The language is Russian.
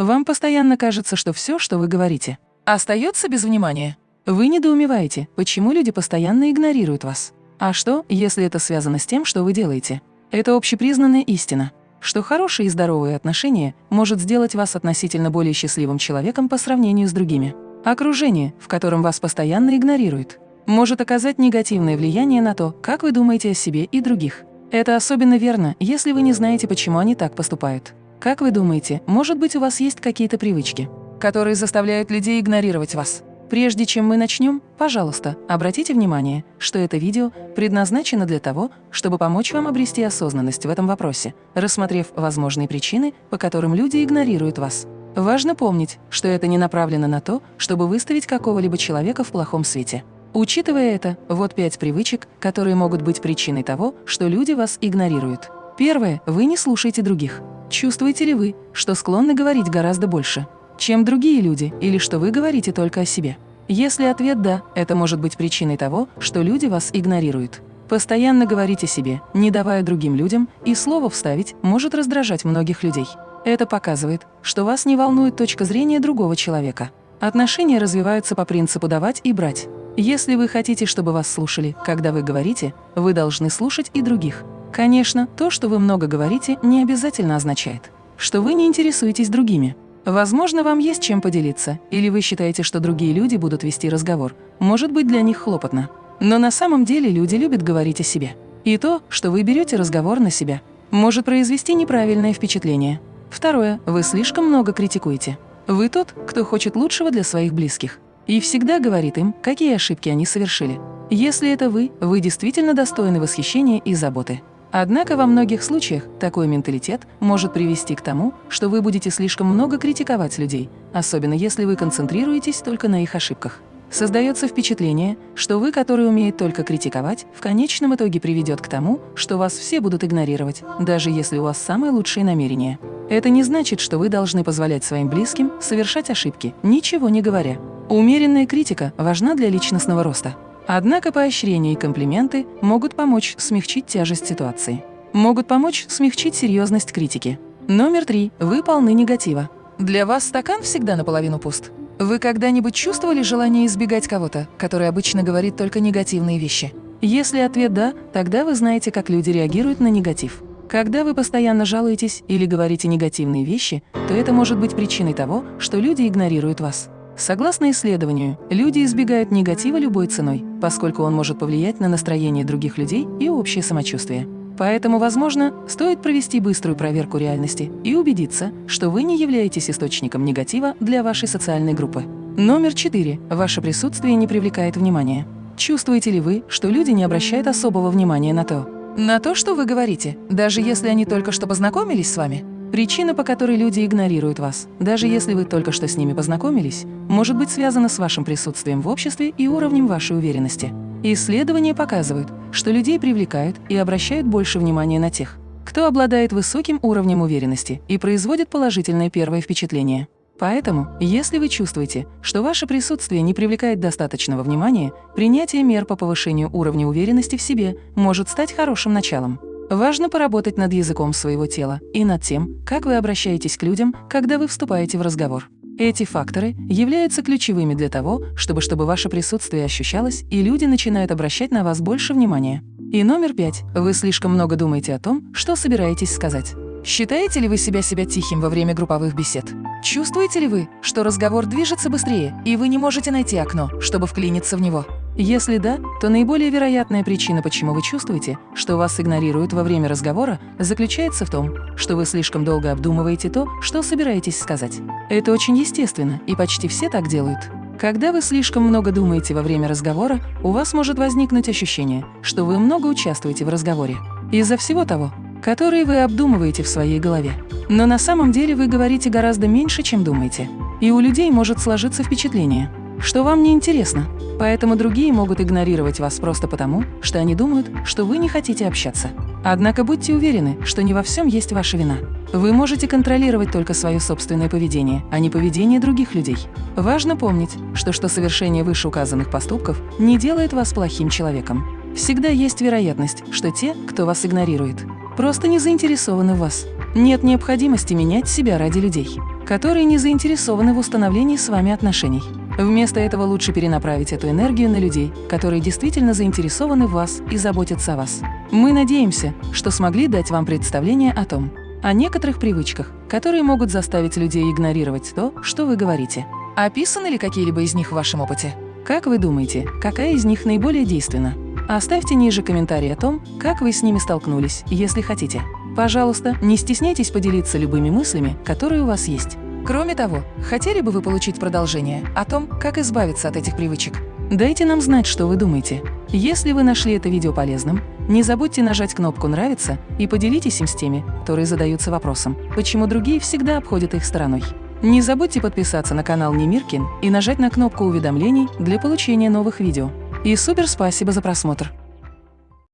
Вам постоянно кажется, что все, что вы говорите, остается без внимания. Вы недоумеваете, почему люди постоянно игнорируют вас. А что, если это связано с тем, что вы делаете? Это общепризнанная истина, что хорошие и здоровые отношения может сделать вас относительно более счастливым человеком по сравнению с другими. Окружение, в котором вас постоянно игнорируют, может оказать негативное влияние на то, как вы думаете о себе и других. Это особенно верно, если вы не знаете, почему они так поступают. Как вы думаете, может быть, у вас есть какие-то привычки, которые заставляют людей игнорировать вас? Прежде чем мы начнем, пожалуйста, обратите внимание, что это видео предназначено для того, чтобы помочь вам обрести осознанность в этом вопросе, рассмотрев возможные причины, по которым люди игнорируют вас. Важно помнить, что это не направлено на то, чтобы выставить какого-либо человека в плохом свете. Учитывая это, вот пять привычек, которые могут быть причиной того, что люди вас игнорируют. Первое. Вы не слушаете других. Чувствуете ли вы, что склонны говорить гораздо больше, чем другие люди, или что вы говорите только о себе? Если ответ «да», это может быть причиной того, что люди вас игнорируют. Постоянно говорить о себе, не давая другим людям, и слово вставить может раздражать многих людей. Это показывает, что вас не волнует точка зрения другого человека. Отношения развиваются по принципу «давать и брать». Если вы хотите, чтобы вас слушали, когда вы говорите, вы должны слушать и других. Конечно, то, что вы много говорите, не обязательно означает, что вы не интересуетесь другими. Возможно, вам есть чем поделиться, или вы считаете, что другие люди будут вести разговор. Может быть, для них хлопотно. Но на самом деле люди любят говорить о себе. И то, что вы берете разговор на себя, может произвести неправильное впечатление. Второе. Вы слишком много критикуете. Вы тот, кто хочет лучшего для своих близких и всегда говорит им, какие ошибки они совершили. Если это вы, вы действительно достойны восхищения и заботы. Однако во многих случаях такой менталитет может привести к тому, что вы будете слишком много критиковать людей, особенно если вы концентрируетесь только на их ошибках. Создается впечатление, что вы, который умеет только критиковать, в конечном итоге приведет к тому, что вас все будут игнорировать, даже если у вас самые лучшие намерения. Это не значит, что вы должны позволять своим близким совершать ошибки, ничего не говоря. Умеренная критика важна для личностного роста. Однако поощрения и комплименты могут помочь смягчить тяжесть ситуации. Могут помочь смягчить серьезность критики. Номер три. Вы полны негатива. Для вас стакан всегда наполовину пуст. Вы когда-нибудь чувствовали желание избегать кого-то, который обычно говорит только негативные вещи? Если ответ «да», тогда вы знаете, как люди реагируют на негатив. Когда вы постоянно жалуетесь или говорите негативные вещи, то это может быть причиной того, что люди игнорируют вас. Согласно исследованию, люди избегают негатива любой ценой, поскольку он может повлиять на настроение других людей и общее самочувствие. Поэтому, возможно, стоит провести быструю проверку реальности и убедиться, что вы не являетесь источником негатива для вашей социальной группы. Номер четыре. Ваше присутствие не привлекает внимания. Чувствуете ли вы, что люди не обращают особого внимания на то, на то, что вы говорите, даже если они только что познакомились с вами? Причина, по которой люди игнорируют вас, даже если вы только что с ними познакомились, может быть связана с вашим присутствием в обществе и уровнем вашей уверенности. Исследования показывают, что людей привлекают и обращают больше внимания на тех, кто обладает высоким уровнем уверенности и производит положительное первое впечатление. Поэтому, если вы чувствуете, что ваше присутствие не привлекает достаточного внимания, принятие мер по повышению уровня уверенности в себе может стать хорошим началом. Важно поработать над языком своего тела и над тем, как вы обращаетесь к людям, когда вы вступаете в разговор. Эти факторы являются ключевыми для того, чтобы, чтобы ваше присутствие ощущалось, и люди начинают обращать на вас больше внимания. И номер пять. Вы слишком много думаете о том, что собираетесь сказать. Считаете ли вы себя себя тихим во время групповых бесед? Чувствуете ли вы, что разговор движется быстрее, и вы не можете найти окно, чтобы вклиниться в него? Если да, то наиболее вероятная причина, почему вы чувствуете, что вас игнорируют во время разговора, заключается в том, что вы слишком долго обдумываете то, что собираетесь сказать. Это очень естественно, и почти все так делают. Когда вы слишком много думаете во время разговора, у вас может возникнуть ощущение, что вы много участвуете в разговоре. Из-за всего того, которые вы обдумываете в своей голове. Но на самом деле вы говорите гораздо меньше, чем думаете. И у людей может сложиться впечатление, что вам не интересно, поэтому другие могут игнорировать вас просто потому, что они думают, что вы не хотите общаться. Однако будьте уверены, что не во всем есть ваша вина. Вы можете контролировать только свое собственное поведение, а не поведение других людей. Важно помнить, что что совершение вышеуказанных поступков не делает вас плохим человеком. Всегда есть вероятность, что те, кто вас игнорирует, просто не заинтересованы в вас. Нет необходимости менять себя ради людей. которые не заинтересованы в установлении с вами отношений. Вместо этого лучше перенаправить эту энергию на людей, которые действительно заинтересованы в вас и заботятся о вас. Мы надеемся, что смогли дать вам представление о том, о некоторых привычках, которые могут заставить людей игнорировать то, что вы говорите. Описаны ли какие-либо из них в вашем опыте? Как вы думаете, какая из них наиболее действенна? Оставьте ниже комментарий о том, как вы с ними столкнулись, если хотите. Пожалуйста, не стесняйтесь поделиться любыми мыслями, которые у вас есть. Кроме того, хотели бы вы получить продолжение о том, как избавиться от этих привычек? Дайте нам знать, что вы думаете. Если вы нашли это видео полезным, не забудьте нажать кнопку «Нравится» и поделитесь им с теми, которые задаются вопросом, почему другие всегда обходят их стороной. Не забудьте подписаться на канал Немиркин и нажать на кнопку уведомлений для получения новых видео. И супер спасибо за просмотр!